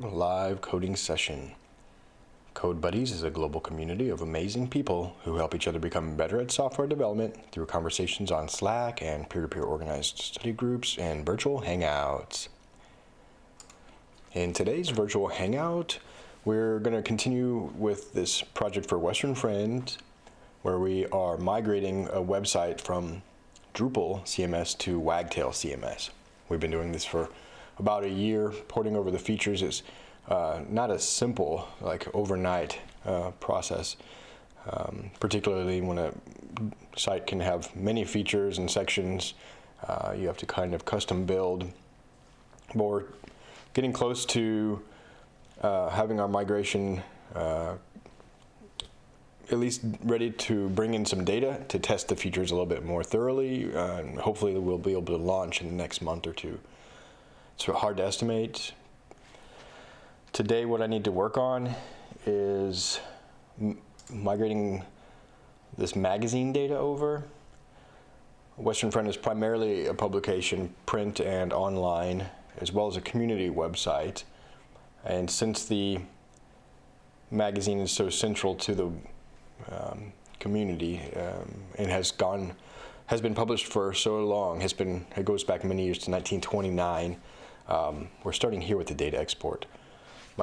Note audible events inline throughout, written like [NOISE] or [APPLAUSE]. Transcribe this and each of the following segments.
Live coding session. Code Buddies is a global community of amazing people who help each other become better at software development through conversations on Slack and peer-to-peer -peer organized study groups and virtual hangouts. In today's virtual hangout, we're going to continue with this project for Western Friend, where we are migrating a website from Drupal CMS to Wagtail CMS. We've been doing this for about a year. Porting over the features is uh, not a simple, like overnight uh, process, um, particularly when a site can have many features and sections. Uh, you have to kind of custom build. But we're getting close to uh, having our migration uh, at least ready to bring in some data to test the features a little bit more thoroughly. Uh, and hopefully we'll be able to launch in the next month or two. It's hard to estimate. Today what I need to work on is migrating this magazine data over. Western Friend is primarily a publication, print and online, as well as a community website. And since the magazine is so central to the um, community um, and has gone, has been published for so long, has been, it goes back many years to 1929, um, we're starting here with the data export,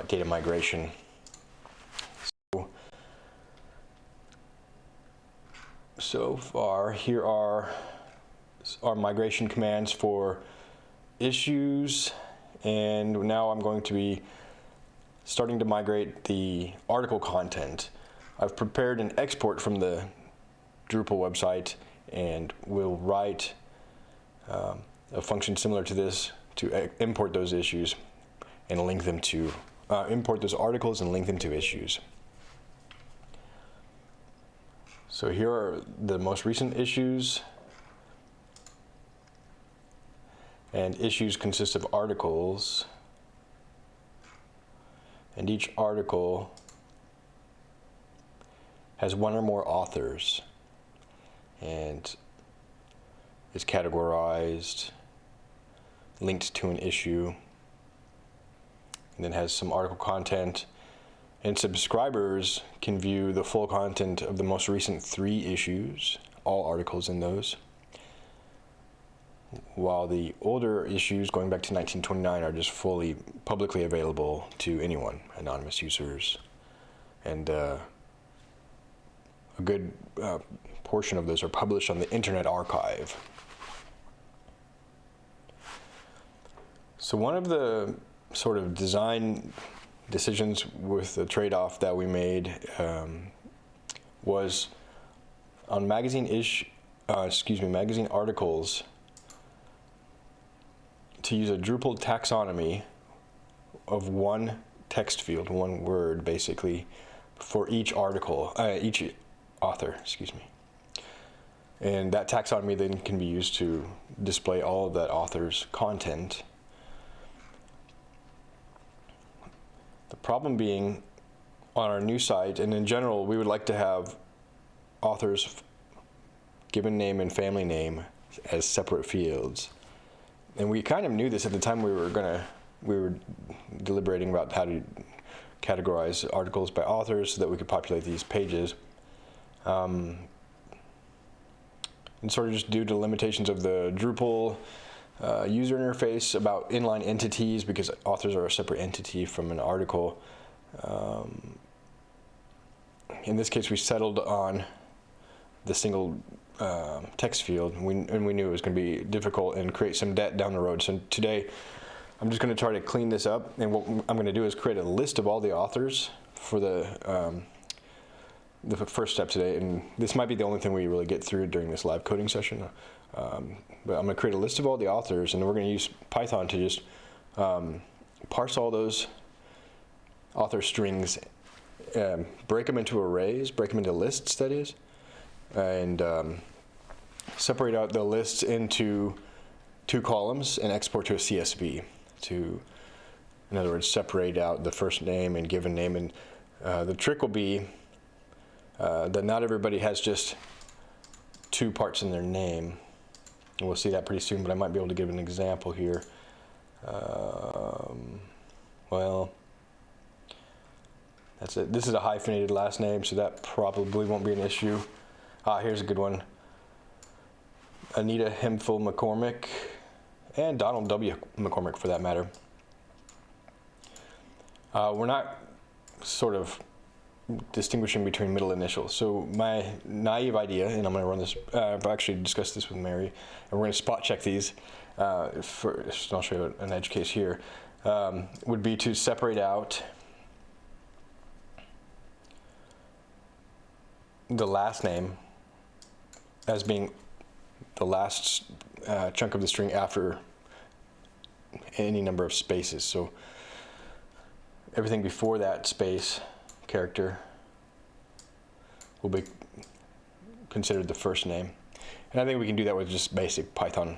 data migration. So, so far, here are our migration commands for issues, and now I'm going to be starting to migrate the article content. I've prepared an export from the Drupal website and we'll write um, a function similar to this to import those issues and link them to, uh, import those articles and link them to issues. So here are the most recent issues. And issues consist of articles. And each article has one or more authors and is categorized linked to an issue, and then has some article content. And subscribers can view the full content of the most recent three issues, all articles in those. While the older issues, going back to 1929, are just fully publicly available to anyone, anonymous users. And uh, a good uh, portion of those are published on the Internet Archive. So one of the sort of design decisions with the trade-off that we made um, was on magazine ish, uh, excuse me, magazine articles to use a Drupal taxonomy of one text field, one word basically, for each article, uh, each author, excuse me. And that taxonomy then can be used to display all of that author's content The problem being on our new site, and in general, we would like to have authors given name and family name as separate fields. And we kind of knew this at the time we were gonna, we were deliberating about how to categorize articles by authors so that we could populate these pages. Um, and sort of just due to limitations of the Drupal uh, user interface about inline entities because authors are a separate entity from an article. Um, in this case, we settled on the single uh, text field, and we, and we knew it was going to be difficult and create some debt down the road. So today, I'm just going to try to clean this up, and what I'm going to do is create a list of all the authors for the um, the first step today, and this might be the only thing we really get through during this live coding session. Um, but I'm going to create a list of all the authors, and we're going to use Python to just um, parse all those author strings, um, break them into arrays, break them into lists, that is, and um, separate out the lists into two columns and export to a CSV to, in other words, separate out the first name and given name. And uh, the trick will be uh, that not everybody has just two parts in their name. We'll see that pretty soon, but I might be able to give an example here. Um, well, That's it. This is a hyphenated last name, so that probably won't be an issue. Ah, here's a good one. Anita Hemphill McCormick, and Donald W. McCormick for that matter. Uh, we're not sort of distinguishing between middle initials. So my naive idea, and I'm going to run this, uh, I've actually discussed this with Mary, and we're going to spot check these. Uh, for, I'll show you an edge case here. Um, would be to separate out the last name as being the last uh, chunk of the string after any number of spaces. So everything before that space character will be considered the first name. And I think we can do that with just basic Python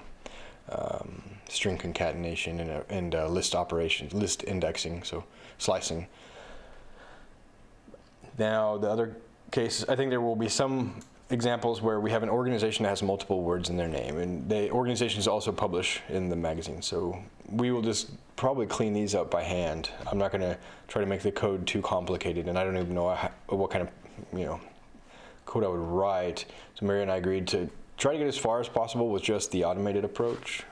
um, string concatenation and, uh, and uh, list operations, list indexing, so slicing. Now the other cases, I think there will be some examples where we have an organization that has multiple words in their name, and the organizations also publish in the magazine. So we will just probably clean these up by hand. I'm not going to try to make the code too complicated, and I don't even know what kind of you know code I would write. So Mary and I agreed to try to get as far as possible with just the automated approach,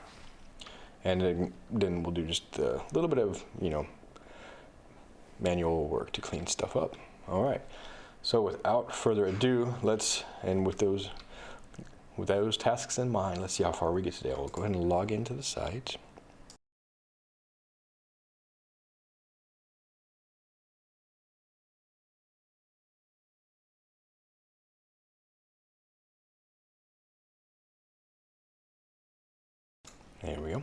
and then, we'll do just a little bit of you know manual work to clean stuff up. All right. So without further ado, let's, and with those, with those tasks in mind, let's see how far we get today. We'll go ahead and log into the site. There we go.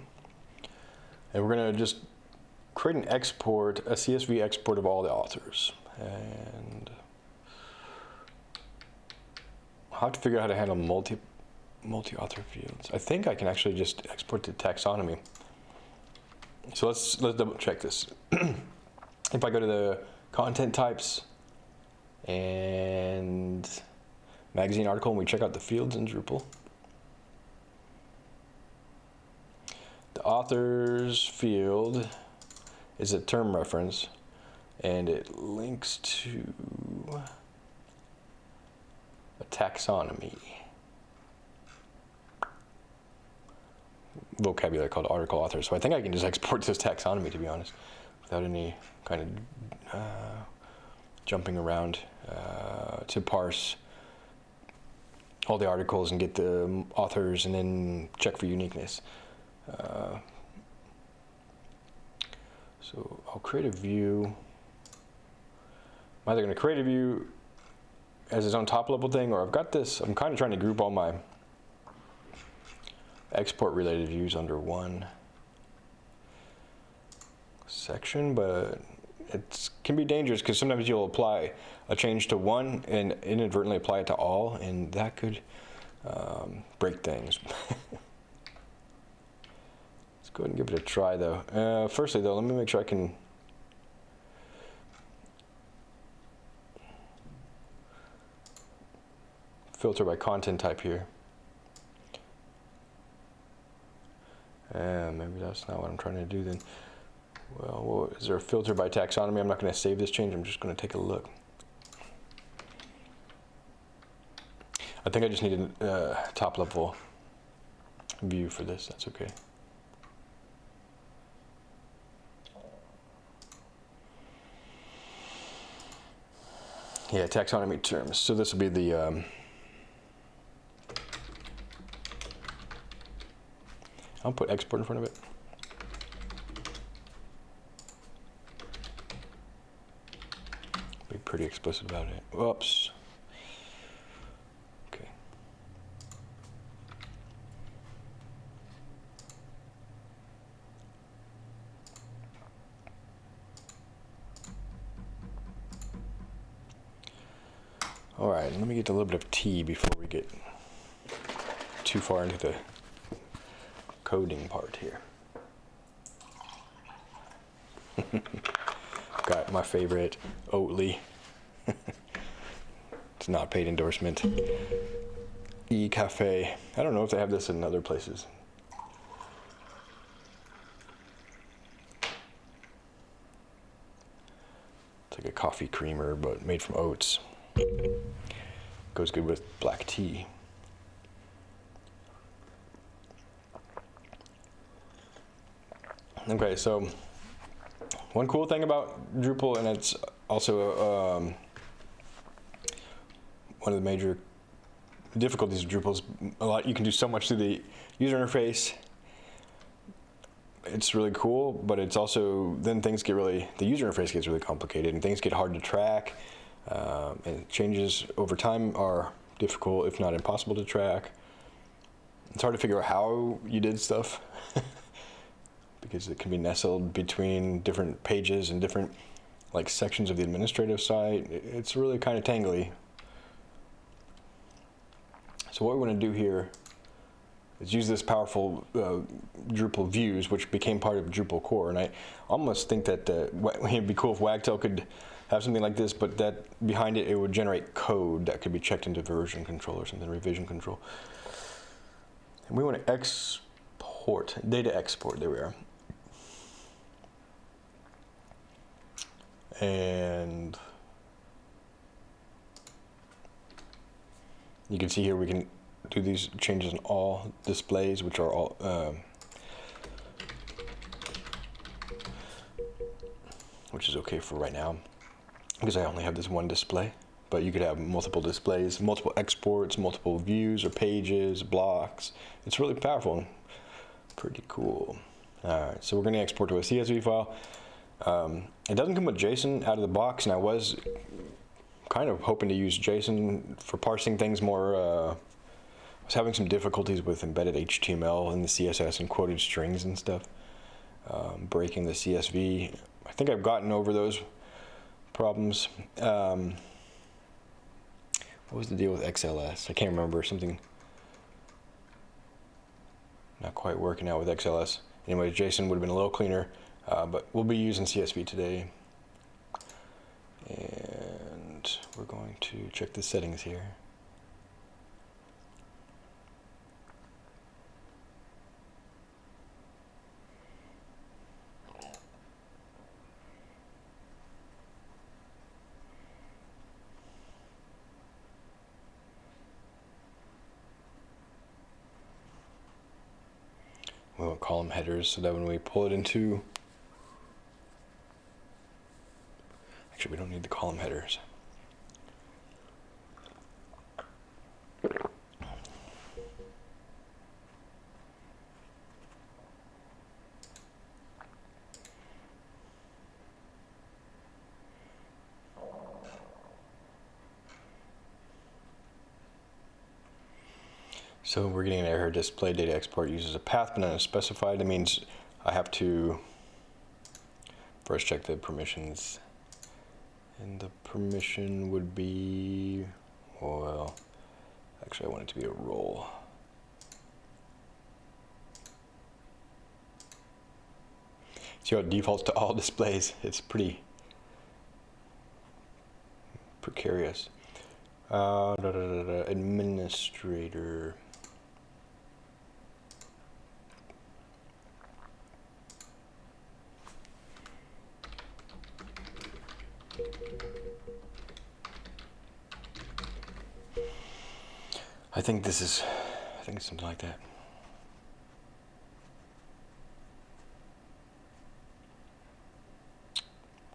And we're going to just create an export, a CSV export of all the authors. And I'll have to figure out how to handle multi, multi-author fields. I think I can actually just export to taxonomy. So let's, let's double check this. [CLEARS THROAT] if I go to the content types and magazine article and we check out the fields in Drupal, the authors field is a term reference and it links to a taxonomy vocabulary called article author. So I think I can just [LAUGHS] export this taxonomy, to be honest, without any kind of uh, jumping around uh, to parse all the articles and get the authors and then check for uniqueness. Uh, so I'll create a view. I'm either going to create a view as its own top level thing, or I've got this, I'm kind of trying to group all my export related views under one section, but it can be dangerous because sometimes you'll apply a change to one and inadvertently apply it to all, and that could um, break things. [LAUGHS] Let's go ahead and give it a try though. Uh, firstly though, let me make sure I can filter by content type here. And maybe that's not what I'm trying to do then. Well, is there a filter by taxonomy? I'm not going to save this change. I'm just going to take a look. I think I just need a uh, top level view for this. That's okay. Yeah, taxonomy terms. So this will be the um, I'll put export in front of it. Be pretty explicit about it. Whoops. Okay. All right, let me get a little bit of tea before we get too far into the coding part here. [LAUGHS] Got my favorite Oatly. [LAUGHS] it's not paid endorsement. E Cafe. I don't know if they have this in other places. It's like a coffee creamer, but made from oats. Goes good with black tea. Okay, so one cool thing about Drupal, and it's also um, one of the major difficulties of Drupal is a lot. You can do so much through the user interface. It's really cool, but it's also then things get really the user interface gets really complicated and things get hard to track. Um, and changes over time are difficult, if not impossible, to track. It's hard to figure out how you did stuff. [LAUGHS] because it can be nestled between different pages and different like sections of the administrative site. It's really kind of tangly. So what we want to do here is use this powerful uh, Drupal views, which became part of Drupal core. And I almost think that uh, [LAUGHS] it'd be cool if Wagtail could have something like this, but that behind it, it would generate code that could be checked into version control or something, revision control. And we want to export, data export, there we are. And you can see here we can do these changes in all displays which are all um, which is okay for right now because I only have this one display. But you could have multiple displays multiple exports multiple views or pages blocks. It's really powerful and pretty cool. All right so we're going to export to a CSV file. Um, it doesn't come with JSON out of the box, and I was kind of hoping to use JSON for parsing things more. Uh, I was having some difficulties with embedded HTML and the CSS and quoted strings and stuff, um, breaking the CSV. I think I've gotten over those problems. Um, what was the deal with XLS? I can't remember, something not quite working out with XLS. Anyway, JSON would have been a little cleaner. Uh, but we'll be using CSV today. And we're going to check the settings here. We want column headers so that when we pull it into We don't need the column headers. So we're getting an error display data export uses a path but not specified. It means I have to first check the permissions and the permission would be, well, actually I want it to be a role. See how it defaults to all [LAUGHS] displays. It's pretty precarious. Uh, da, da, da, administrator. Think this is, I think it's something like that.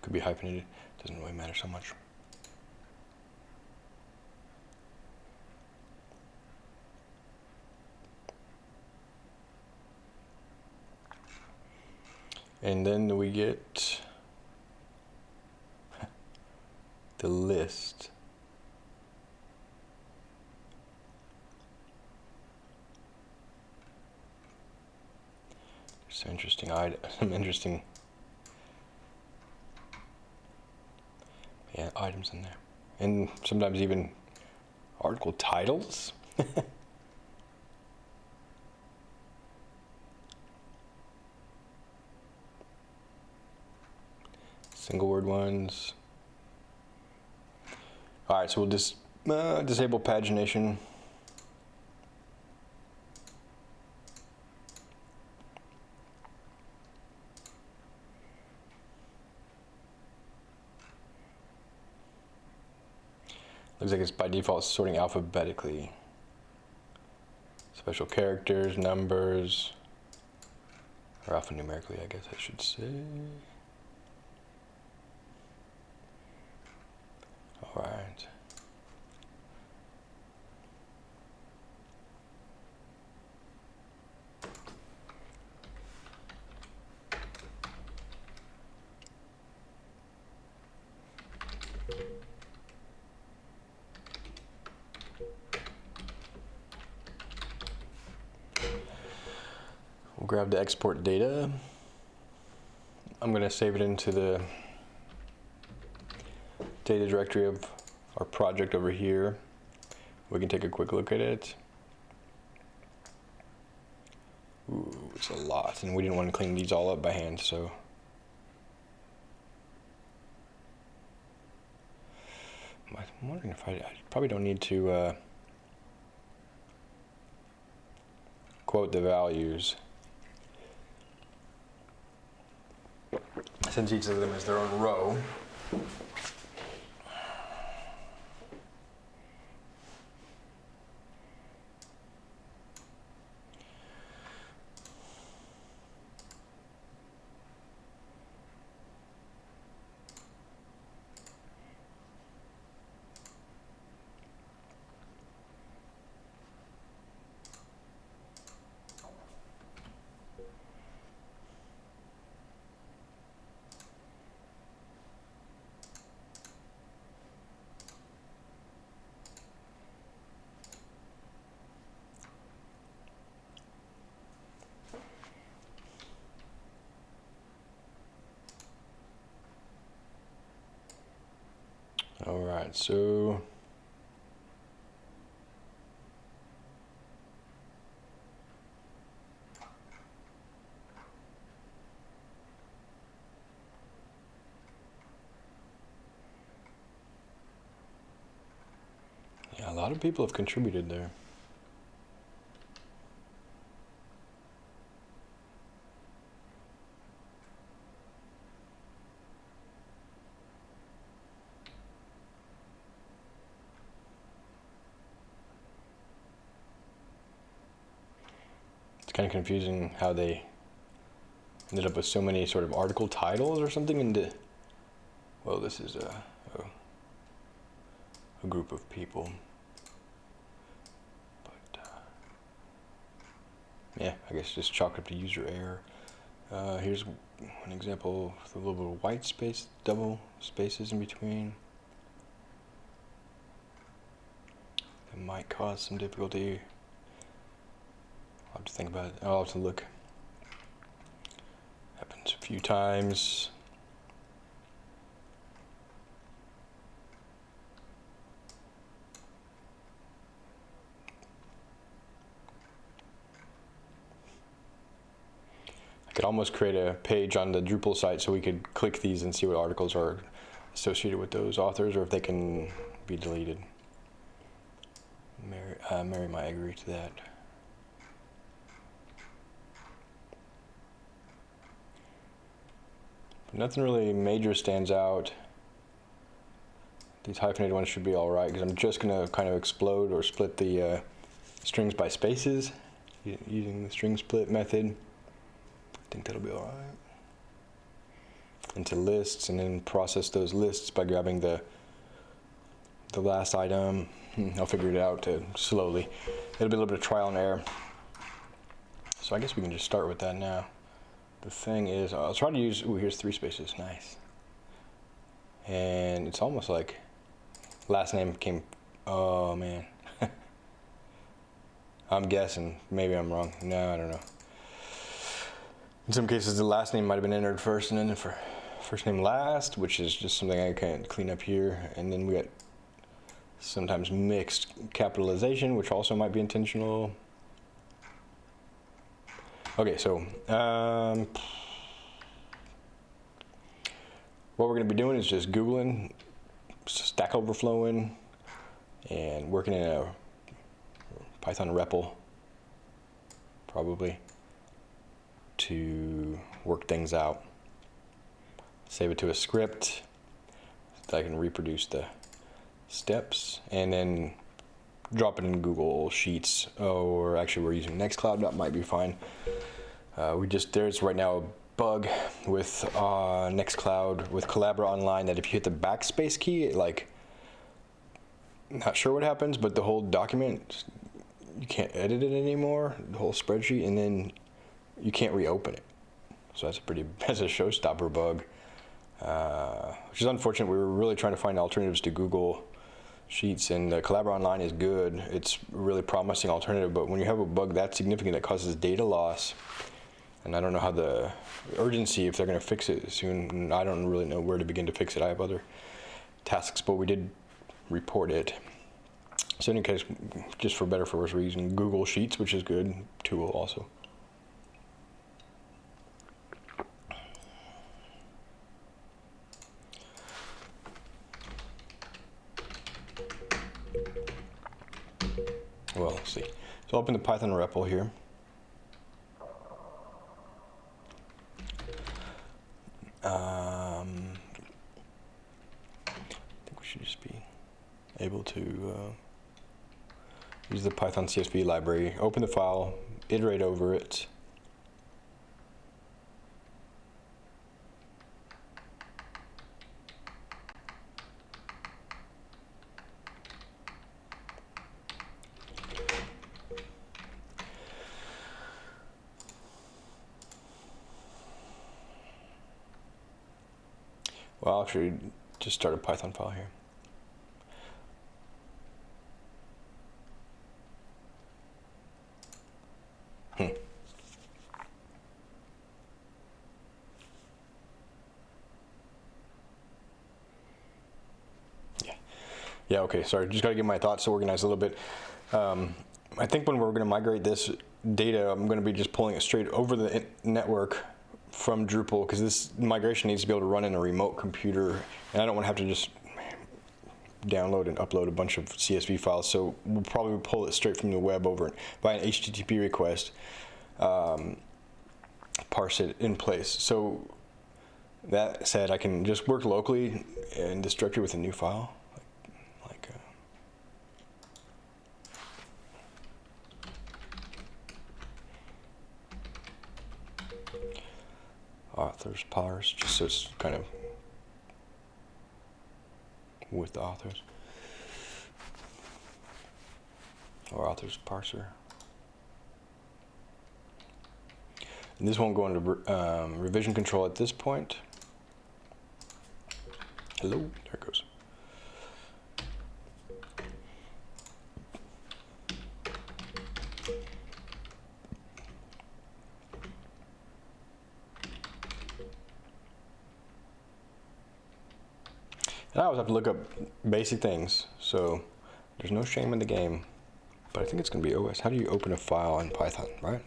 Could be hyphenated, doesn't really matter so much. And then we get [LAUGHS] the list. Some interesting, [LAUGHS] some interesting, yeah, items in there, and sometimes even article titles. [LAUGHS] Single word ones. All right, so we'll just uh, disable pagination. Looks like it's by default sorting alphabetically. Special characters, numbers, or alphanumerically, I guess I should say. All right. Export data. I'm going to save it into the data directory of our project over here. We can take a quick look at it. Ooh, it's a lot, and we didn't want to clean these all up by hand, so. I'm wondering if I, I probably don't need to uh, quote the values. Since each of them is their own row. All right, so yeah, a lot of people have contributed there. Of confusing how they ended up with so many sort of article titles or something into, well, this is a, a, a group of people. But, uh, yeah, I guess just chalk up to user error. Uh, here's an example with a little bit of white space, double spaces in between. That might cause some difficulty I'll have to think about it. I'll have to look. Happens a few times. I could almost create a page on the Drupal site so we could click these and see what articles are associated with those authors or if they can be deleted. Mary, uh, Mary might agree to that. Nothing really major stands out. These hyphenated ones should be all right because I'm just going to kind of explode or split the uh, strings by spaces using the string split method. I think that'll be all right. Into lists and then process those lists by grabbing the the last item. Hmm, I'll figure it out uh, slowly. It'll be a little bit of trial and error. So I guess we can just start with that now the thing is, I'll try to use, ooh, here's three spaces, nice. And it's almost like last name came, oh man. [LAUGHS] I'm guessing, maybe I'm wrong. No, I don't know. In some cases, the last name might have been entered first and then for first name last, which is just something I can't clean up here. And then we got sometimes mixed capitalization, which also might be intentional. Okay, so um, what we're going to be doing is just Googling, Stack Overflowing, and working in a Python REPL, probably, to work things out. Save it to a script that I can reproduce the steps and then drop it in Google Sheets. or actually, we're using Nextcloud. That might be fine. Uh, we just there's right now a bug with uh, Nextcloud with Collabora Online that if you hit the backspace key, it like not sure what happens, but the whole document you can't edit it anymore, the whole spreadsheet, and then you can't reopen it. So that's a pretty [LAUGHS] that's a showstopper bug, uh, which is unfortunate. We were really trying to find alternatives to Google Sheets, and uh, Collabora Online is good. It's really promising alternative, but when you have a bug that significant that causes data loss, and I don't know how the urgency if they're going to fix it soon. I don't really know where to begin to fix it. I have other tasks, but we did report it. So in any case, just for better for worse reason, Google Sheets, which is good tool also. So open the Python REPL here. Um, I think we should just be able to uh, use the Python CSV library, open the file, iterate over it. Well, I'll actually just start a Python file here. Hmm. Yeah. Yeah, okay, sorry. Just got to get my thoughts organized a little bit. Um, I think when we're going to migrate this data, I'm going to be just pulling it straight over the network from Drupal because this migration needs to be able to run in a remote computer and I don't want to have to just download and upload a bunch of CSV files so we'll probably pull it straight from the web over by an HTTP request um, parse it in place. So that said I can just work locally in this directory with a new file authors parse, just so it's kind of with the authors. Or authors parser. And this won't go into um, revision control at this point. Hello, there it goes. And I always have to look up basic things, so there's no shame in the game. But I think it's going to be OS. How do you open a file in Python, right?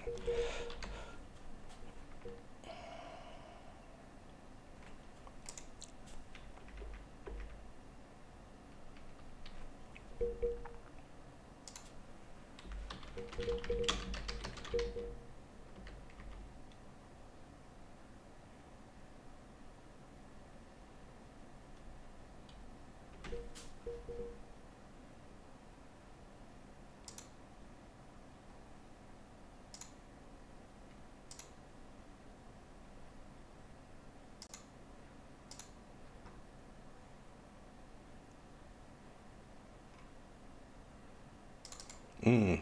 Mm.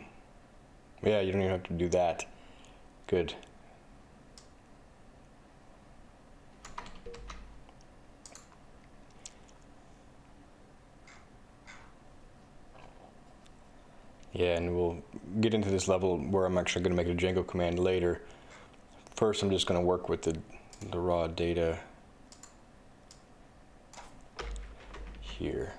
Yeah, to do that. Good. Yeah, and we'll get into this level where I'm actually going to make a Django command later. First, I'm just going to work with the, the raw data here.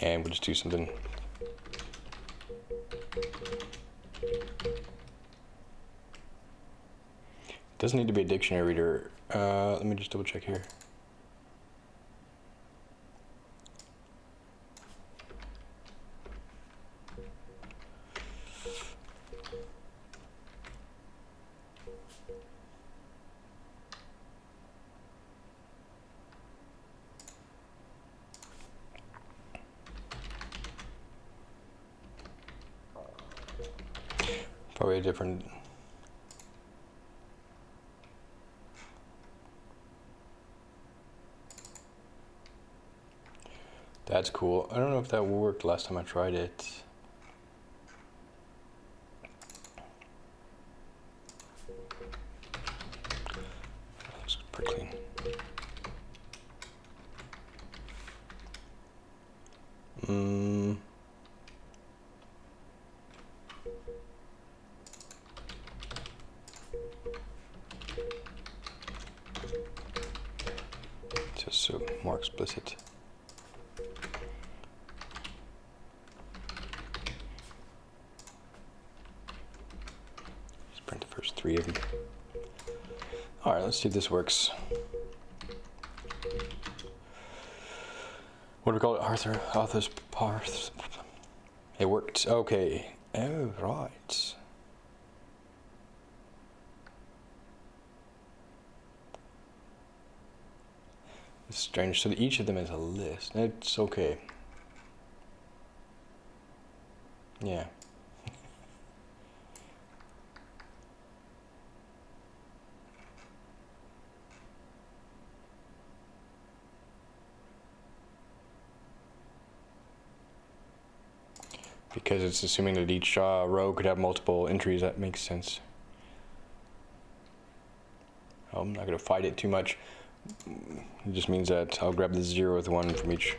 and we'll just do something. Doesn't need to be a dictionary reader. Uh, let me just double check here. If that worked last time I tried it. Looks pretty clean. Mm. Just so more explicit. Just print the first three of them. All right, let's see if this works. What do we call it? Arthur, Arthur's Parth. It worked. Okay. Oh, right. It's strange. So each of them is a list. It's okay. Yeah. Because it's assuming that each uh, row could have multiple entries. That makes sense. I'm not going to fight it too much. It just means that I'll grab the zeroth one from each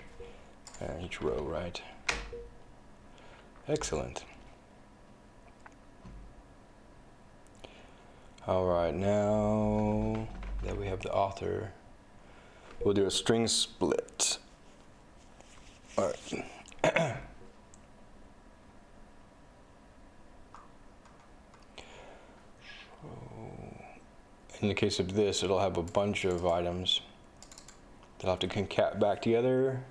uh, each row, right? Excellent. All right, now that we have the author, we'll do a string split. All right. [CLEARS THROAT] in the case of this, it'll have a bunch of items that I'll have to concat back together.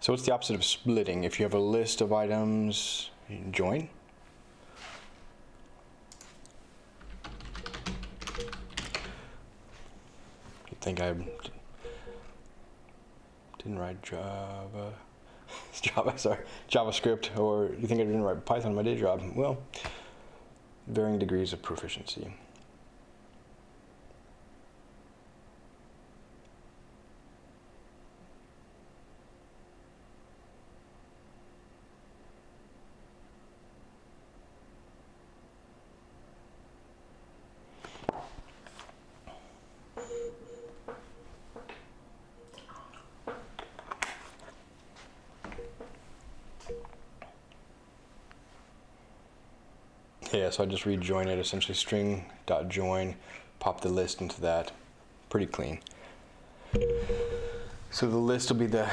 So what's the opposite of splitting? If you have a list of items, join. You think I didn't write Java, [LAUGHS] Java, sorry, JavaScript, or you think I didn't write Python in my day job? Well, varying degrees of proficiency. Yeah, so I just rejoin it, essentially string dot join, pop the list into that. Pretty clean. So the list will be the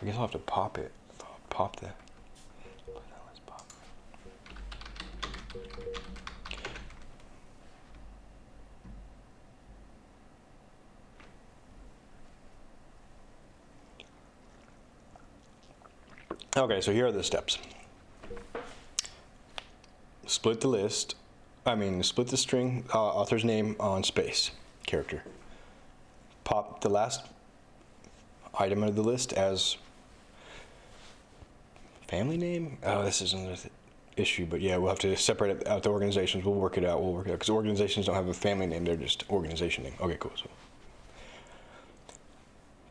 I guess I'll have to pop it. Pop the Okay, so here are the steps. Split the list, I mean, split the string, uh, author's name on space, character. Pop the last item of the list as family name? Oh, this is another issue, but yeah, we'll have to separate out the organizations. We'll work it out. We'll work it out because organizations don't have a family name; they're just organization name. Okay, cool. So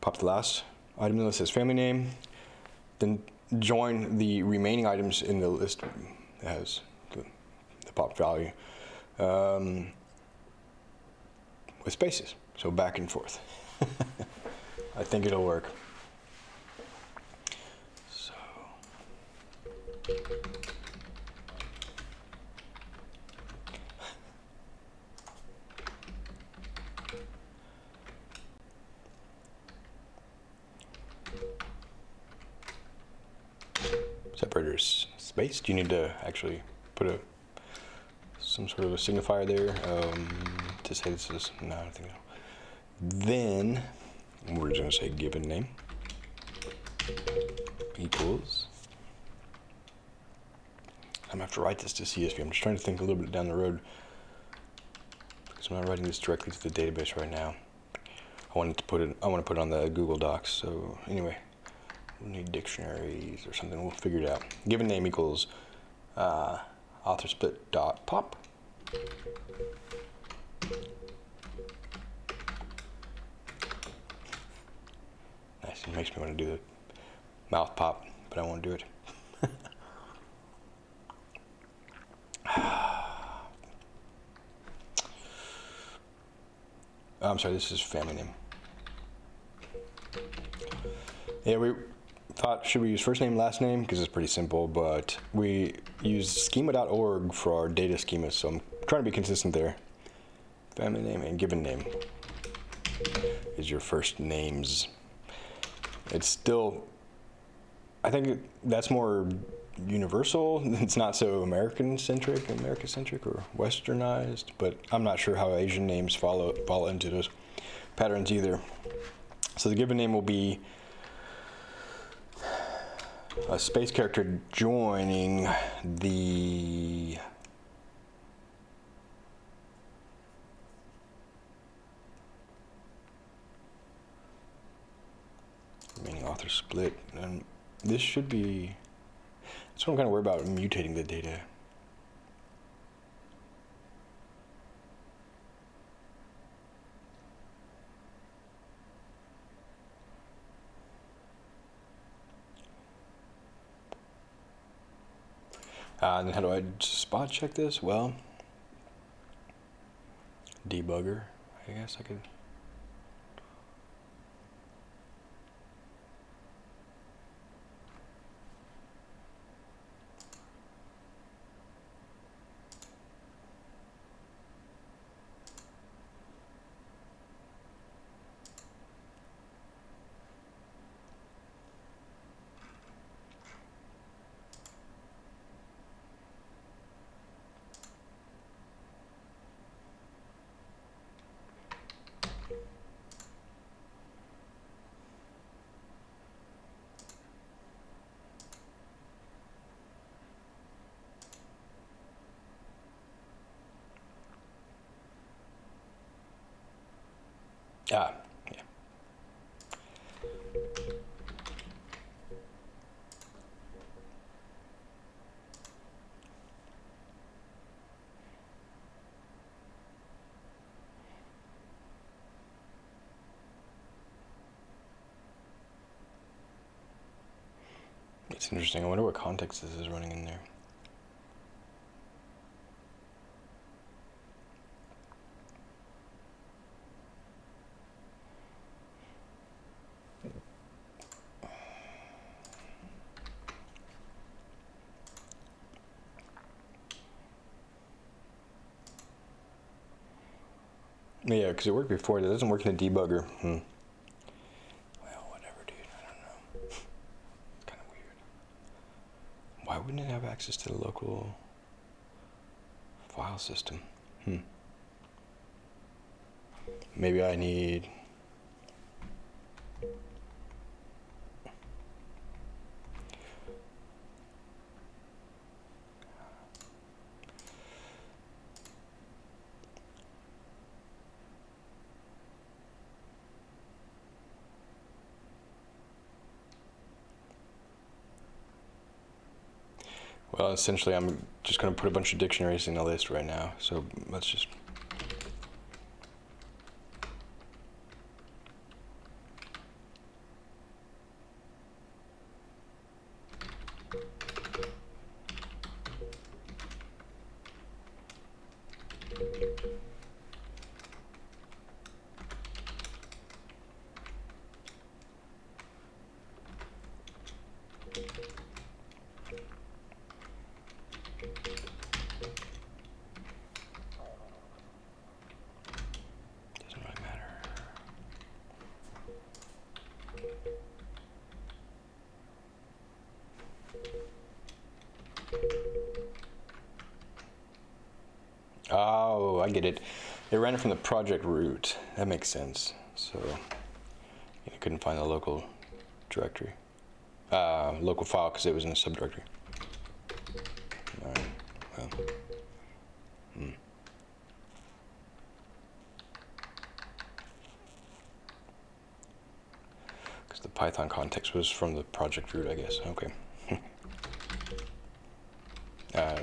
pop the last item in the list as family name, then join the remaining items in the list as the, the pop value um, with spaces. So back and forth. [LAUGHS] I think it'll work. So. Space. Do you need to actually put a some sort of a signifier there um, to say this is? No, I don't think so. Then we're just gonna say given name equals. I'm gonna have to write this to CSV. I'm just trying to think a little bit down the road because I'm not writing this directly to the database right now. I wanted to put it. I want to put it on the Google Docs. So anyway, need dictionaries or something. We'll figure it out. Given name equals uh, author split dot pop. Nice. It makes me want to do the mouth pop, but I won't do it. [SIGHS] I'm sorry, this is family name. Yeah, we thought should we use first name, last name because it's pretty simple, but we use schema.org for our data schema, so I'm trying to be consistent there. Family name and given name is your first names. It's still, I think that's more universal. [LAUGHS] It's not so American centric, America centric or westernized, but I'm not sure how Asian names follow fall into those patterns either. So the given name will be a space character joining the remaining author split. And this should be that's what I'm kind of worried about mutating the data and how do I spot check this? Well, debugger, I guess I could. Ah, yeah. It's interesting. I wonder what context this is running in there. Yeah, because it worked before. It doesn't work in a debugger. Hmm. Well, whatever, dude. I don't know. It's kind of weird. Why wouldn't it have access to the local file system? Hmm. Maybe I need. Essentially, I'm just going to put a bunch of dictionaries in a list right now. So let's just. It. Ran from the project root. That makes sense. So I couldn't find the local directory, uh, local file because it was in a subdirectory. All right. Well. Hmm. Because the Python context was from the project root, I guess. Okay. [LAUGHS] uh,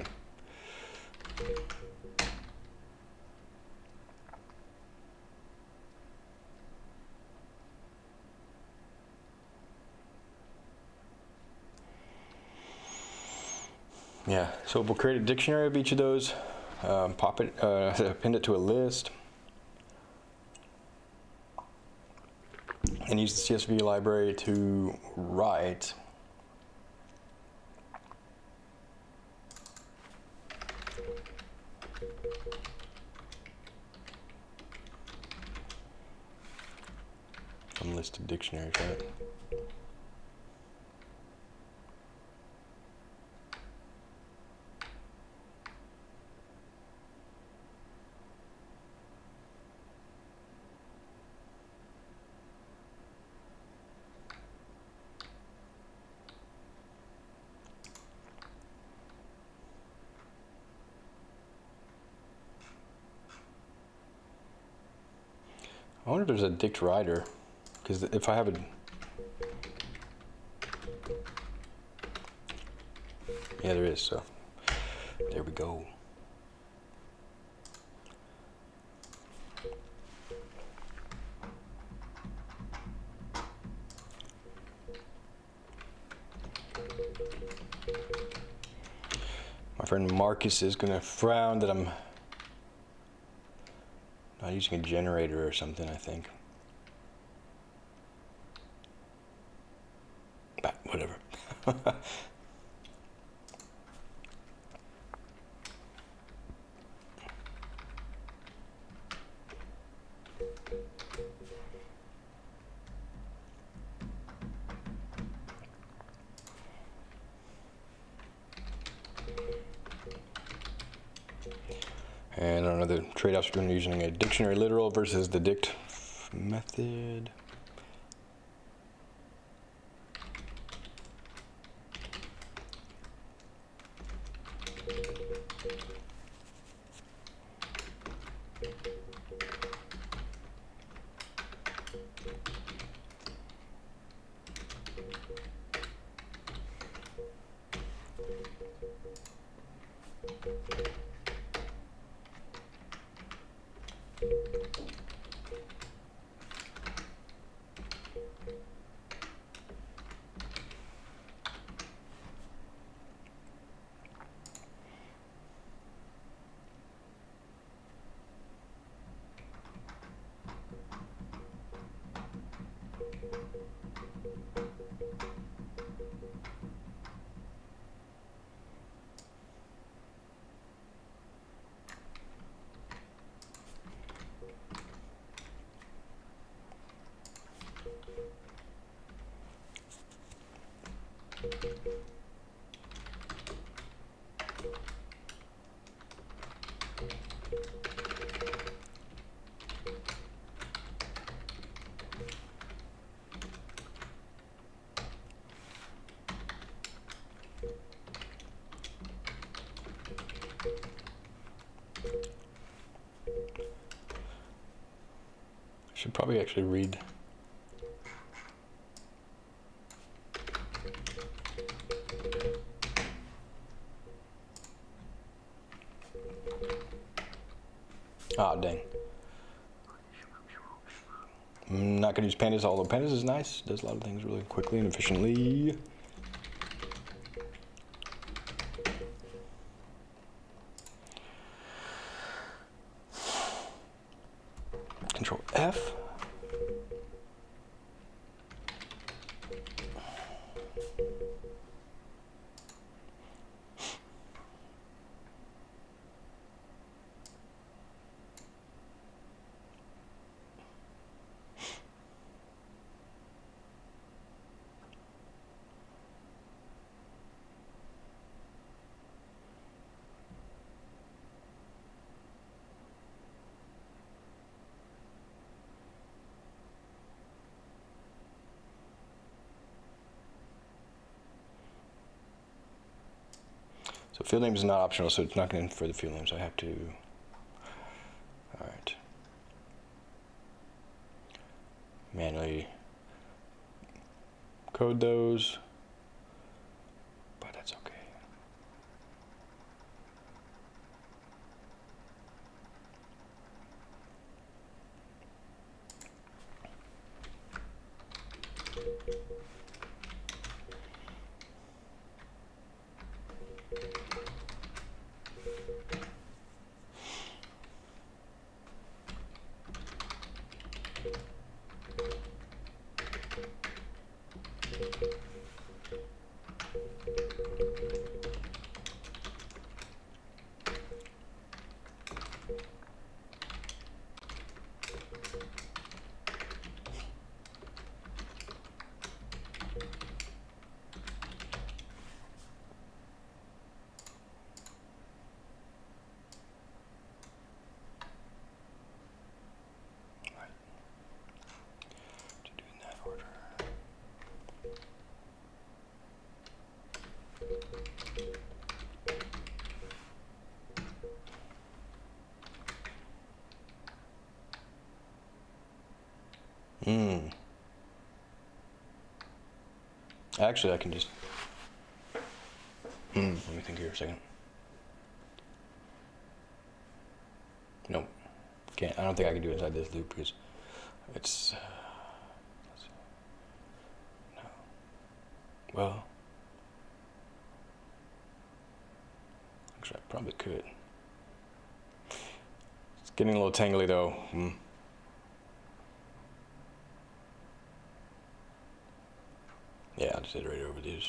Yeah, so we'll create a dictionary of each of those, um, pop it, uh, [LAUGHS] append it to a list, and use the CSV library to write unlisted dictionaries, right? There's a DictWriter. because if I have a yeah, there is. So there we go. My friend Marcus is going to frown that I'm using a generator or something, I think. But whatever. [LAUGHS] between using a dictionary literal versus the dict method. Should probably actually read. Use pandas, although pandas is nice. Does a lot of things really quickly and efficiently. Control F. So field name is not optional, so it's not going for the field names. I have to. All right. Manually code those, Actually, I can just. Hmm. Let me think here a second. Nope. Can't. I don't think I can do it inside this loop because it's. Uh, no. Well. Actually, I probably could. It's getting a little tangly though. Hmm. Yeah, I'll just iterate over these.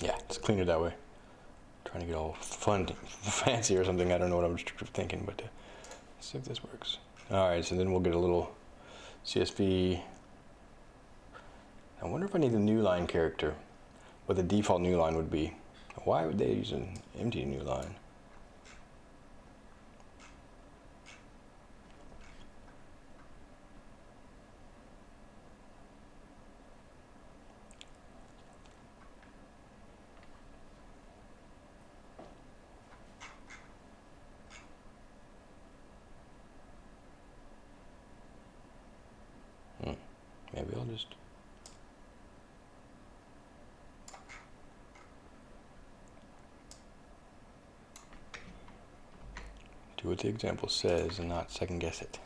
Yeah, it's cleaner that way. Trying to get all fun, [LAUGHS] fancy or something. I don't know what I'm thinking, but uh, let's see if this works. All right, so then we'll get a little CSV. I wonder if I need a new line character, what the default new line would be. Why would they use an empty new line? Hmm. Maybe I'll just. Do what the example says and not second guess it.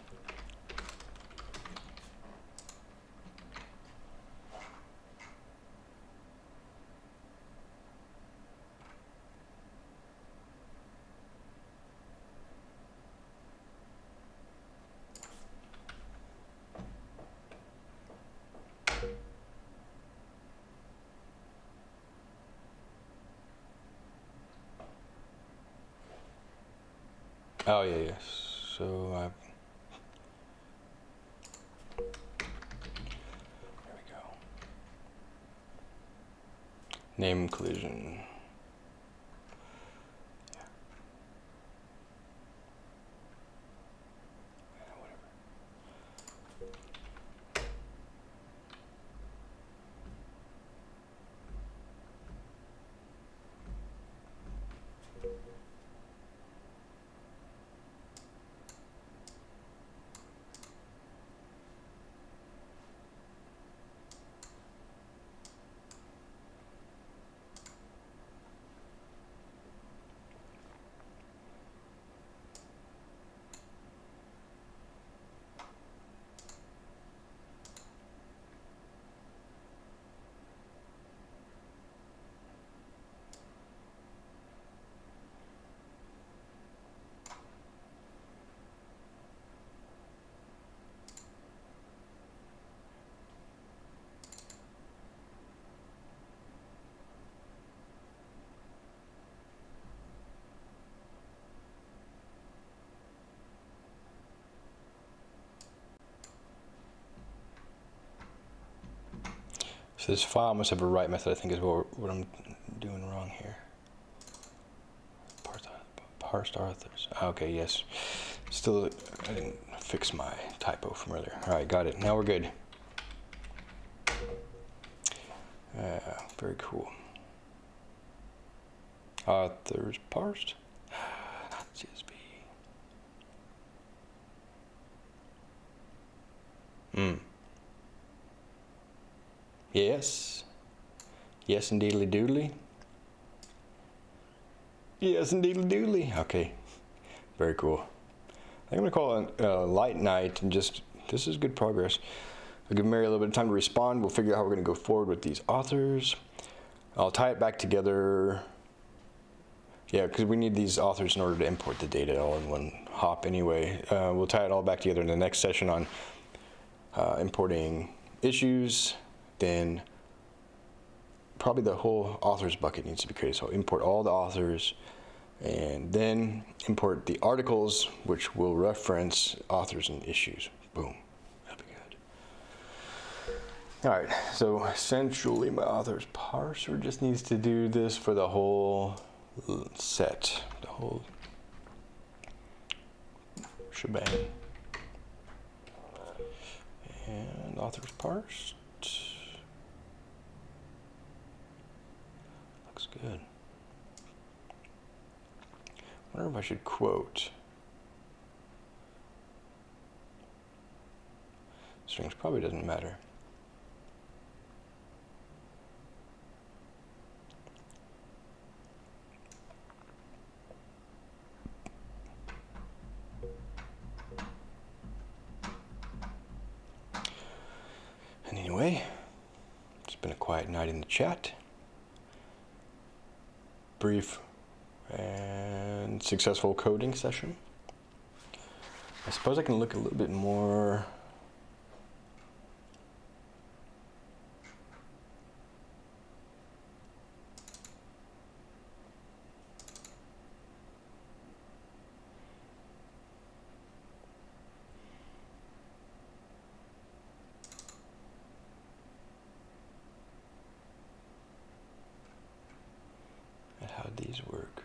Oh yeah, yeah. So I. There we go. Name collision. Yeah. Yeah, whatever. This file must have a write method, I think is what, what I'm doing wrong here. Parse, parsed authors. Okay, yes. Still, I didn't fix my typo from earlier. All right, got it. Now we're good. Uh, very cool. Authors parsed. Not CSV. Hmm. Yes. Yes, indeedly doodly. Yes, indeedly doodly. Okay. Very cool. I'm going to call it a uh, light night and just, this is good progress. I'll give Mary a little bit of time to respond. We'll figure out how we're going to go forward with these authors. I'll tie it back together. Yeah, because we need these authors in order to import the data all in one hop anyway. Uh, we'll tie it all back together in the next session on uh, importing issues, then probably the whole authors bucket needs to be created. So import all the authors and then import the articles which will reference authors and issues. Boom. That'd be good. All right, so essentially my authors parser just needs to do this for the whole set, the whole shebang. And authors parsed. Good. wonder if I should quote. Strings probably doesn't matter. And anyway, it's been a quiet night in the chat. Brief and successful coding session. I suppose I can look a little bit more at how these work.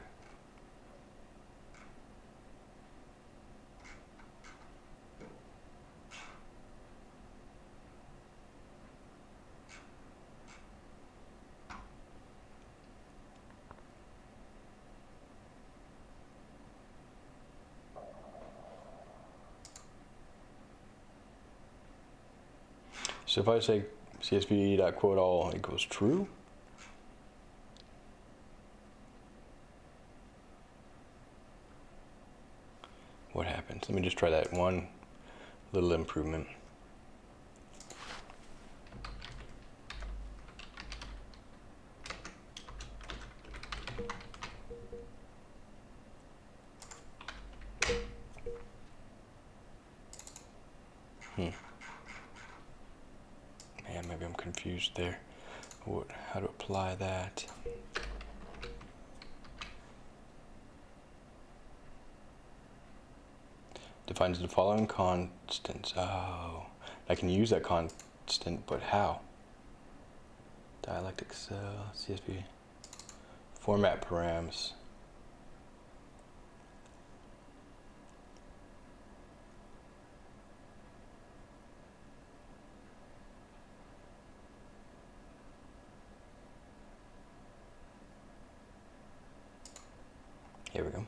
So if I say csv.quote all equals true, what happens? Let me just try that one little improvement. Hmm. Man, maybe I'm confused there. What, how to apply that? defines the following constants. Oh, I can use that constant, but how? Dialectic cell, CSV, format params. Here we go.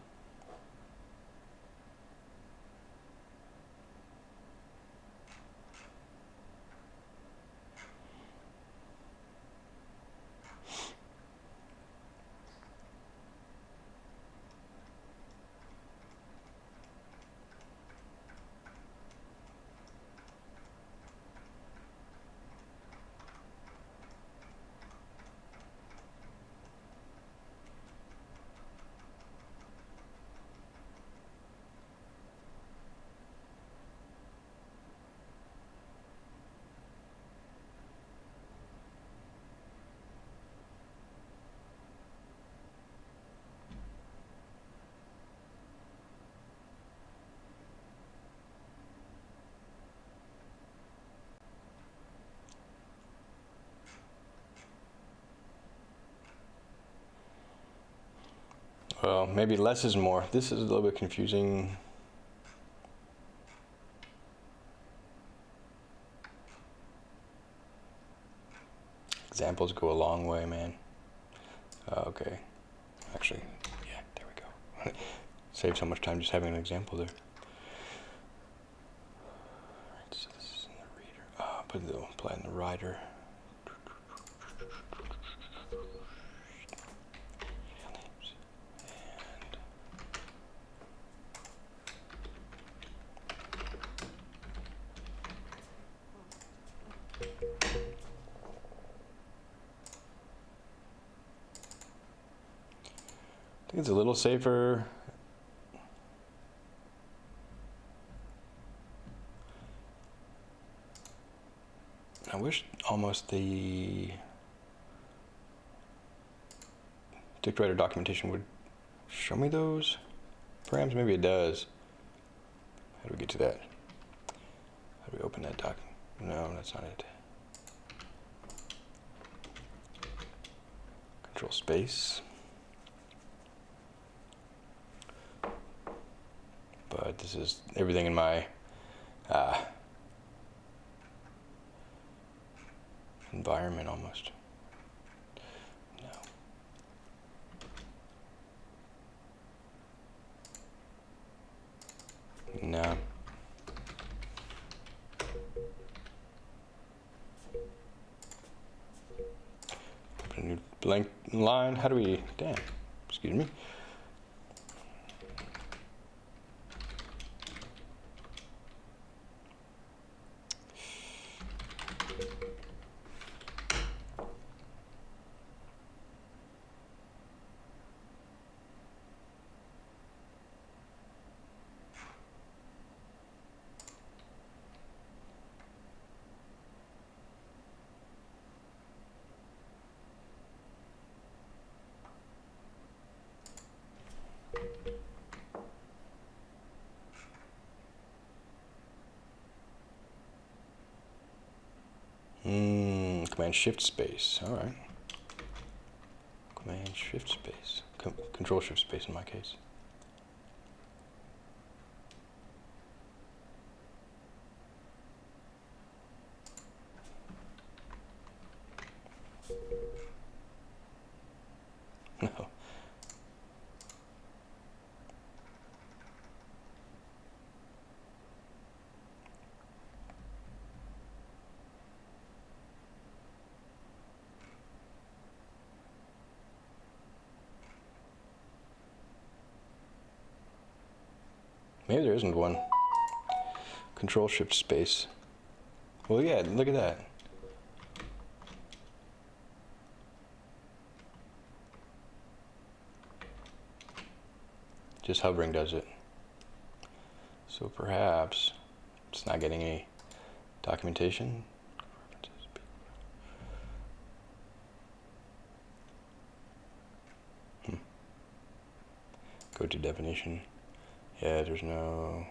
Well, maybe less is more. This is a little bit confusing. Examples go a long way, man. Uh, okay. Actually, yeah, there we go. [LAUGHS] Save so much time just having an example there. Alright, so this is in the reader. Uh, put the apply in the writer. Safer. I wish almost the DictWriter documentation would show me those params. Maybe it does. How do we get to that? How do we open that doc? No, that's not it. Control space. But this is everything in my uh, environment almost. No. No. Open a new blank line. How do we, damn, excuse me. Hmm, Command Shift Space. All right. Command Shift Space. Control Shift Space in my case. No. Maybe there isn't one. Control Shift Space. Well, yeah, look at that. Just hovering does it. So perhaps it's not getting any documentation. Hmm. Go to definition. Yeah, there's no...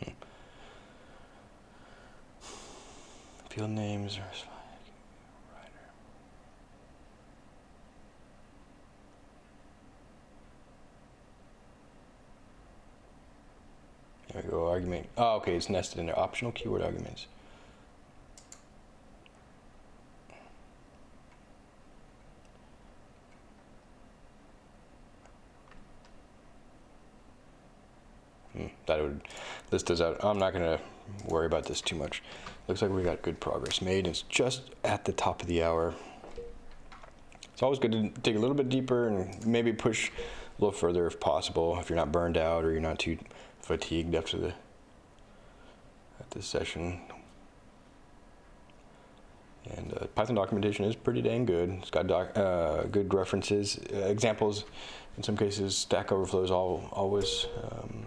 Hmm. Field names are There we go, argument. Oh, okay, it's nested in there. Optional keyword arguments. that would us out. I'm not going to worry about this too much. Looks like we got good progress made. It's just at the top of the hour. It's always good to dig a little bit deeper and maybe push a little further if possible, if you're not burned out or you're not too fatigued after the at this session. And uh, Python documentation is pretty dang good. It's got doc, uh, good references, uh, examples. In some cases, Stack Overflow is all, always um,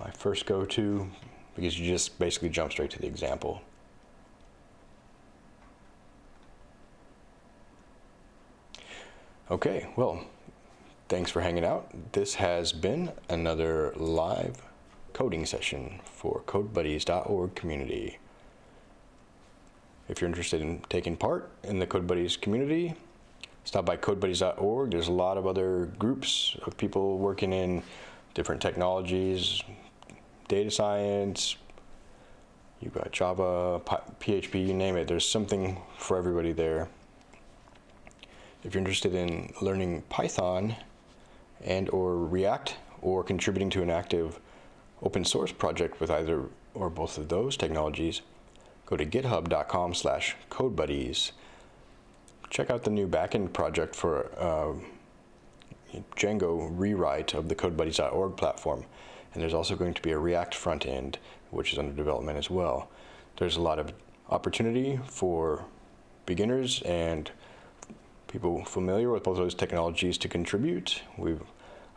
my first go-to because you just basically jump straight to the example. Okay, well, thanks for hanging out. This has been another live coding session for CodeBuddies.org community. If you're interested in taking part in the CodeBuddies community, stop by CodeBuddies.org. There's a lot of other groups of people working in different technologies, data science, you've got Java, PHP, you name it. There's something for everybody there. If you're interested in learning Python and or React or contributing to an active open source project with either or both of those technologies, go to github.com slash codebuddies. Check out the new backend project for uh, Django rewrite of the CodeBuddies.org platform. And there's also going to be a React front end, which is under development as well. There's a lot of opportunity for beginners and people familiar with both those technologies to contribute. We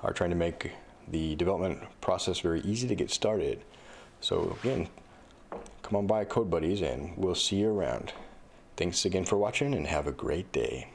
are trying to make the development process very easy to get started. So again, come on by Code Buddies and we'll see you around. Thanks again for watching and have a great day.